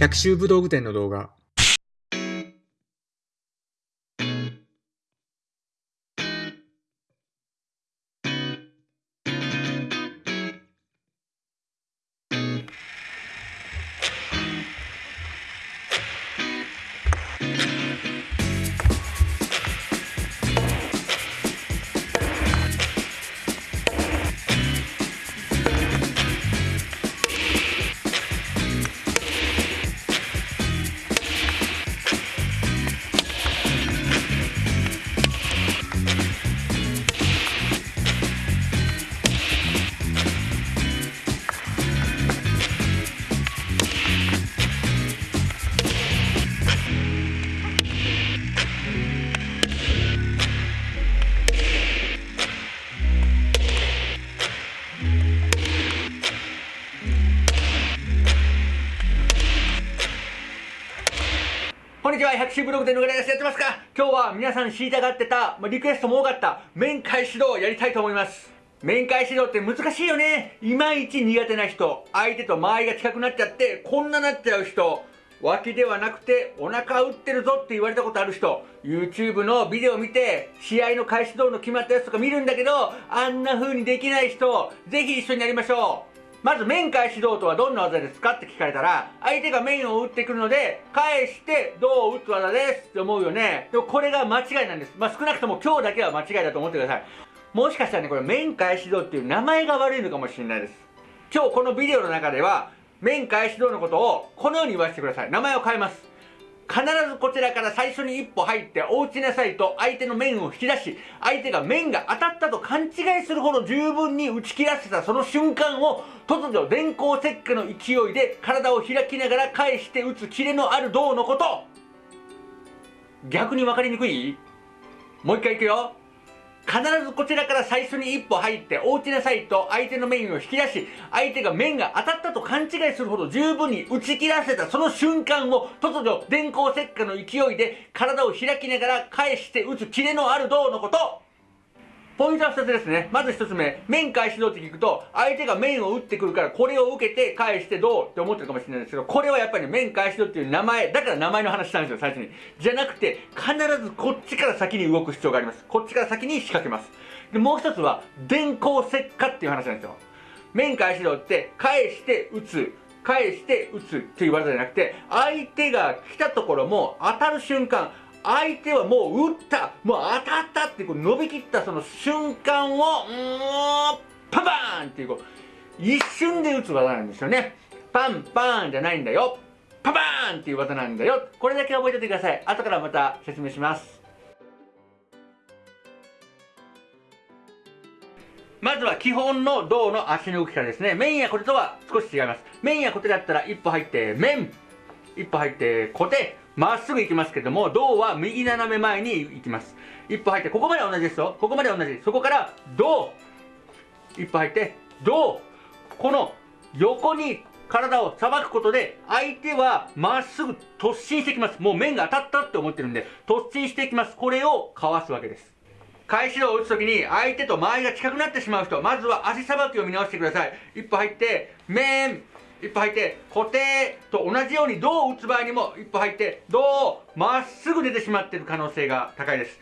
百秋武道具店の動画。ブログでのぐらいです。やってますか？今日は皆さん知りたがってた、まあ、リクエストも多かった、面会指導をやりたいと思います。面会指導って難しいよね。いまいち苦手な人、相手と間合いが近くなっちゃって、こんななっちゃう人、脇ではなくてお腹打ってるぞって言われたことある人 YouTube のビデオ見て試合の開始道の決まったやつとか見るんだけどあんな風にできない人ぜひ一緒にやりましょうまず面返し道とはどんな技ですかって聞かれたら相手が面を打ってくるので返して胴を打つ技ですって思うよね。でもこれが間違いなんです。まあ少なくとも今日だけは間違いだと思ってください。もしかしたらねこれ面返し道っていう名前が悪いのかもしれないです。今日このビデオの中では面返し道のことをこのように言わせてください。名前を変えます。必ずこちらから最初に一歩入ってお打ちなさいと相手の面を引き出し相手が面が当たったと勘違いするほど十分に打ち切らせたその瞬間を突如電光石火の勢いで体を開きながら返して打つキレのある銅のこと。逆に分かりにくい？もう一回いくよ。必ずこちらから最初に一歩入ってお打ちなさいと相手の面を引き出し相手が面が当たったと勘違いするほど十分に打ち切らせたその瞬間を突如電光石火の勢いで体を開きながら返して打つキレのある銅のこと。ポイントは2つですね。まず1つ目面返し胴って聞くと相手が面を打ってくるからこれを受けて返して胴って思ってるかもしれないんですけどこれはやっぱり面返し胴っていう名前だから名前の話したんですよ最初に。じゃなくて必ずこっちから先に動く必要があります。こっちから先に仕掛けます。でもう一つは電光石火っていう話なんですよ。面返し胴って返して打つ。返して打つっていう技じゃなくて相手が来たところも当たる瞬間相手はもう打った。もう当たったってこう伸びきったその瞬間をうんパンパーンっていうこう一瞬で打つ技なんですよね。パンパーンじゃないんだよ。パンパーンっていう技なんだよ。これだけ覚えておいてください。後からまた説明します。まずは基本の胴の足の動きからですね。面や小手とは少し違います。面や小手だったら一歩入って面一歩入って小手まっすぐ行きますけども胴は右斜め前に行きます。一歩入ってここまで同じですよ。ここまで同じ。そこから胴。一歩入って胴。この横に体をさばくことで相手はまっすぐ突進してきます。もう面が当たったって思ってるんで突進していきます。これをかわすわけです。返しを打つときに相手と間合いが近くなってしまう人まずは足さばきを見直してください。一歩入って面。一歩入って固定と同じように胴を打つ場合にも一歩入って胴をまっすぐ出てしまっている可能性が高いです。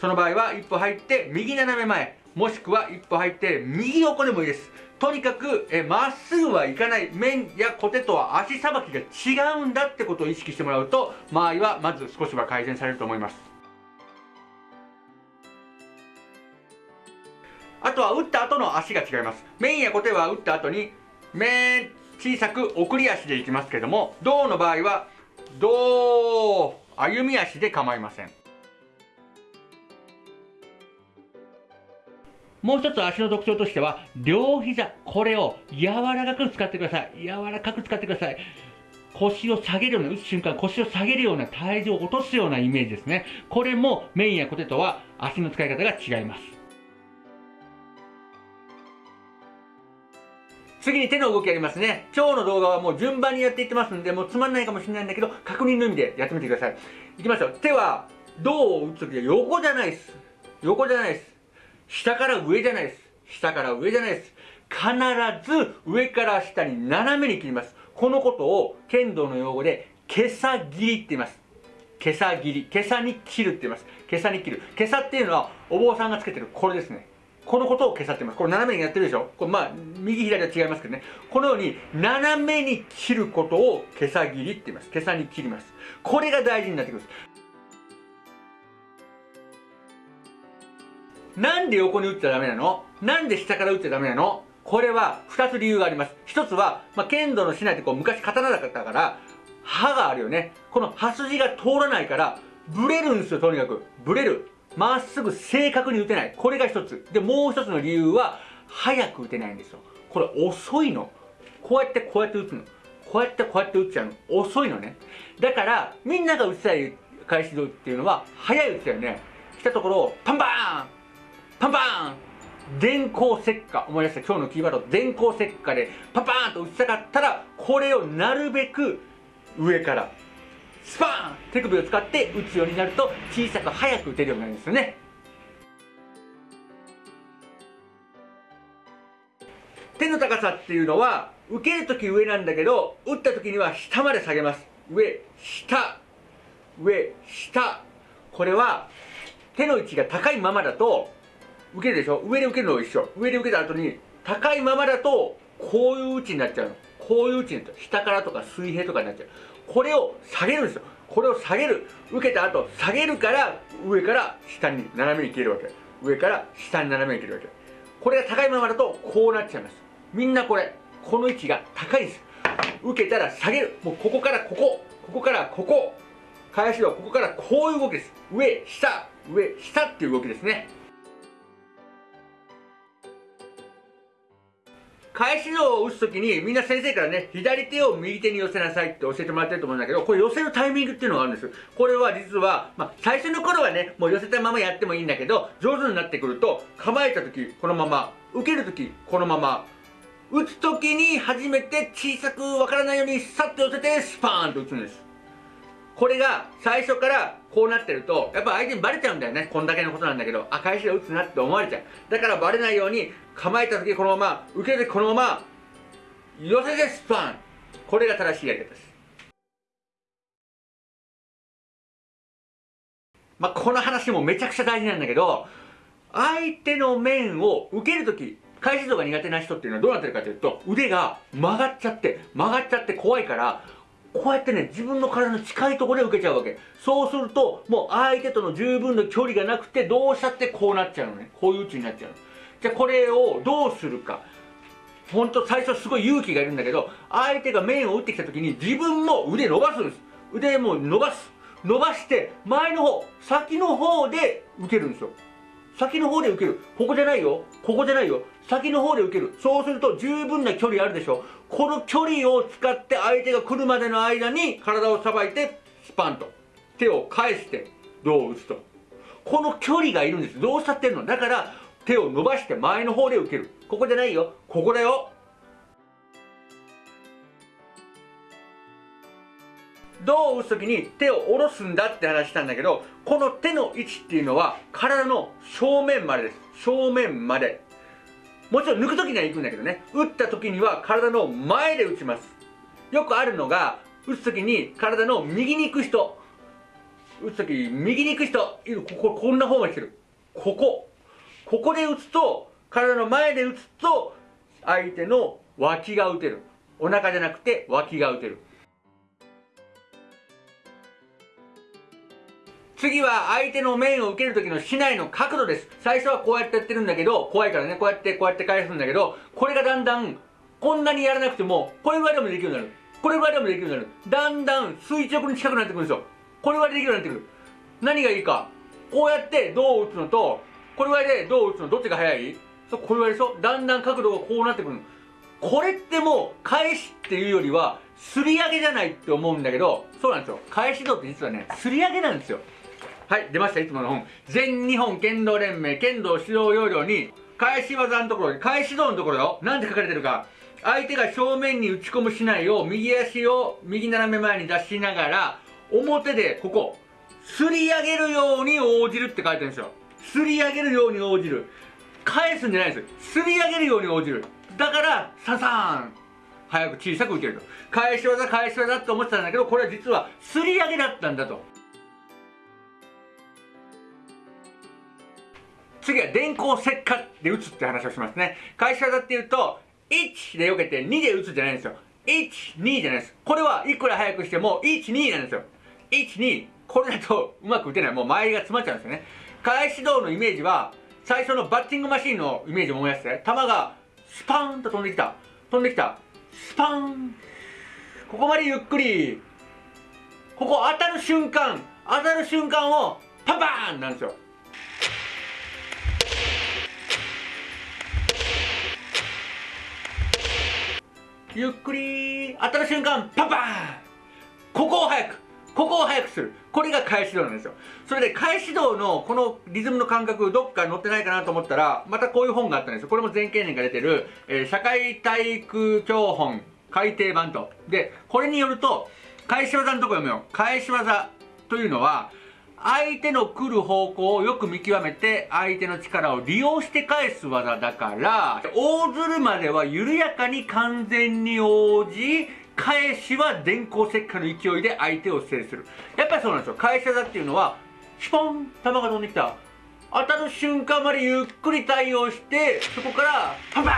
その場合は一歩入って右斜め前もしくは一歩入って右横でもいいです。とにかくえまっすぐはいかない。面や小手とは足さばきが違うんだってことを意識してもらうと間合いはまず少しは改善されると思います。あとは打った後の足が違います。面や小手は打った後に面小さく送り足でいきますけども胴の場合は胴歩み足で構いません。もう一つ足の特徴としては両膝これを柔らかく使ってください。柔らかく使ってください。腰を下げるような打つ瞬間腰を下げるような体重を落とすようなイメージですね。これも面や小手とは足の使い方が違います。次に手の動きやりますね。今日の動画はもう順番にやっていってますんでもうつまんないかもしれないんだけど確認の意味でやってみてください。いきますよ手は胴を打つ時は横じゃないです。横じゃないです。下から上じゃないです。下から上じゃないです。必ず上から下に斜めに切ります。このことを剣道の用語でけさ切りって言います。けさ切り。けさに切るって言います。けさに切る。けさっていうのはお坊さんがつけてるこれですね。このことを消さってます。これ斜めにやってるでしょ？これまあ、右左は違いますけどね。このように、斜めに切ることを、毛さ切りって言います。毛さに切ります。これが大事になってくるんです。なんで横に打っちゃダメなの？なんで下から打っちゃダメなの？これは2つ理由があります。1つは、まあ、剣道のしないってこう昔刀だったから、刃があるよね。この刃筋が通らないから、ブレるんですよ、とにかく。ブレる。まっすぐ正確に打てない。これが一つ。で、もう一つの理由は、早く打てないんですよ。これ遅いの。こうやってこうやって打つの。こうやってこうやって打っちゃうの。遅いのね。だから、みんなが打ちたい返し道っていうのは、早い打ちだよね。来たところを、パンパーンパンパーン電光石火思い出した？今日のキーワード電光石火でパンパーンと打ちたかったらこれをなるべく上からスパーン手首を使って打つようになると小さく早く打てるようになるんですよね。手の高さっていうのは受けるとき上なんだけど打ったときには下まで下げます。上下。上下。これは手の位置が高いままだと受けるでしょ？上で受けるのと一緒。上で受けた後に高いままだとこういう位置になっちゃう。のこういう位置になっちゃう。下からとか水平とかになっちゃう。これを下げるんですよ。これを下げる。受けた後下げるから上から下に斜めに消えるわけ。上から下に斜めに消えるわけ。これが高いままだとこうなっちゃいます。みんなこれこの位置が高いんです。受けたら下げる。もうここからここ。ここからここ。返しはここからこういう動きです。上下。上下っていう動きですね。返しのを打つときにみんな先生からね左手を右手に寄せなさいって教えてもらってると思うんだけどこれ寄せるタイミングっていうのがあるんです。これは実は、まあ、最初の頃はねもう寄せたままやってもいいんだけど上手になってくると構えた時このまま受ける時このまま打つ時に初めて小さくわからないようにさっと寄せてスパーンと打つんです。これが最初からこうなってるとやっぱ相手にバレちゃうんだよね。こんだけのことなんだけどあ返しで打つなって思われちゃう。だからバレないように構えた時このまま受ける時このまま寄せてスパン。これが正しいやり方です。まあこの話もめちゃくちゃ大事なんだけど相手の面を受ける時返し度が苦手な人っていうのはどうなってるかというと腕が曲がっちゃって曲がっちゃって怖いからこうやってね、自分の体の近いところで受けちゃうわけ。そうすると、もう相手との十分の距離がなくて、どうしたってこうなっちゃうのね。こういう位置になっちゃうの。じゃあこれをどうするか。ほんと最初すごい勇気がいるんだけど、相手が面を打ってきた時に自分も腕伸ばすんです。腕も伸ばす。伸ばして、前の方、先の方で受けるんですよ。先の方で受ける。ここじゃないよ。ここじゃないよ。先の方で受ける。そうすると十分な距離あるでしょ。この距離を使って相手が来るまでの間に体をさばいて、スパンと。手を返して胴を打つと。この距離がいるんです。どうしたってんのだから手を伸ばして前の方で受ける。ここじゃないよ。ここだよ。胴を打つ時に手を下ろすんだって話したんだけどこの手の位置っていうのは体の正面までです。正面まで。もちろん抜く時には行くんだけどね。打った時には体の前で打ちます。よくあるのが打つ時に体の右に行く人。打つ時右に行く人。こここんな方まで来てる。ここ。ここで打つと体の前で打つと相手の脇が打てる。お腹じゃなくて脇が打てる。次は相手の面を受ける時の竹刀の角度です。最初はこうやってやってるんだけど、怖いからね、こうやってこうやって返すんだけど、これがだんだん、こんなにやらなくても、これぐらいでもできるようになる。これぐらいでもできるようになる。だんだん垂直に近くなってくるんですよ。これぐらいでできるようになってくる。何がいいか。こうやって銅を打つのと、これぐらいで銅を打つのどっちが早い？そう、これぐらいでしょ？だんだん角度がこうなってくるこれってもう、返しっていうよりは、すり上げじゃないって思うんだけど、そうなんですよ。返し道って実はね、すり上げなんですよ。はい、出ました、いつもの本。全日本剣道連盟剣道指導要領に、返し技のところ、返し道のところよ。なんて書かれてるか。相手が正面に打ち込むしないを右足を右斜め前に出しながら、表でここ、すり上げるように応じるって書いてるんですよ。すり上げるように応じる。返すんじゃないです。すり上げるように応じる。だから、ササーン。早く小さく打てると返し技返し技って思ってたんだけどこれは実はすり上げだったんだと次は電光石火で打つって話をしますね。返し技っていうと1で避けて2で打つじゃないんですよ。12じゃないです。これはいくら早くしても12なんですよ。12これだとうまく打てない。もう周りが詰まっちゃうんですよね。返し道のイメージは最初のバッティングマシンのイメージを思い出して。球がスパーンと飛んできた。飛んできた。スパーン。ここまでゆっくり。ここ当たる瞬間当たる瞬間をパンパーンなんですよ。ゆっくり当たる瞬間パンパン。ここを早くここを早くする。これが返し道なんですよ。それで返し道のこのリズムの感覚どっか載ってないかなと思ったらまたこういう本があったんですよ。これも全経年が出てる、えー、社会体育教本改訂版と。でこれによると返し技のとこ読むよ。返し技というのは相手の来る方向をよく見極めて相手の力を利用して返す技だから大鶴までは緩やかに完全に応じ返しは電光石火の勢いで相手を制する。やっぱりそうなんですよ。返し技っていうのはシュポン球が飛んできた。当たる瞬間までゆっくり対応してそこからパンパン！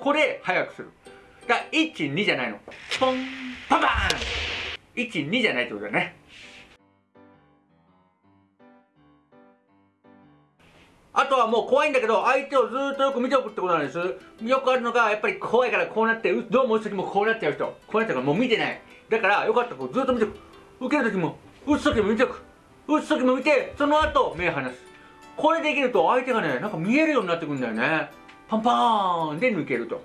これ早くする。だから12じゃないの。ポンパン！パン12じゃないってことだよね。あとはもう怖いんだけど、相手をずっとよく見ておくってことなんです。よくあるのが、やっぱり怖いからこうなって、どうも打つ時もこうなっちゃう人。こうなっちゃうからもう見てない。だから、よかったらこうずっと見ておく。受ける時も、打つ時も見ておく。打つ時も見て、その後、目離す。これできると相手がね、なんか見えるようになってくるんだよね。パンパーンで抜けると。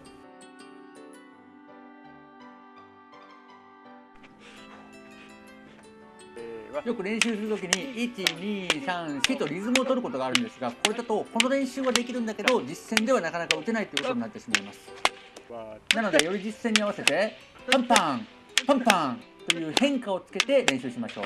よく練習するときに1234とリズムを取ることがあるんですがこれだとこの練習はできるんだけど実践ではなかなか打てないということになってしまいます。なのでより実践に合わせてパンパンパンパンという変化をつけて練習しましょう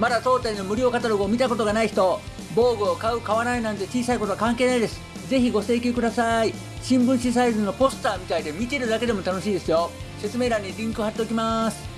まだ当店の無料カタログを見たことがない人防具を買う買わないなんて小さいことは関係ないです。ぜひご請求ください。新聞紙サイズのポスターみたいで見てるだけでも楽しいですよ。説明欄にリンク貼っておきます。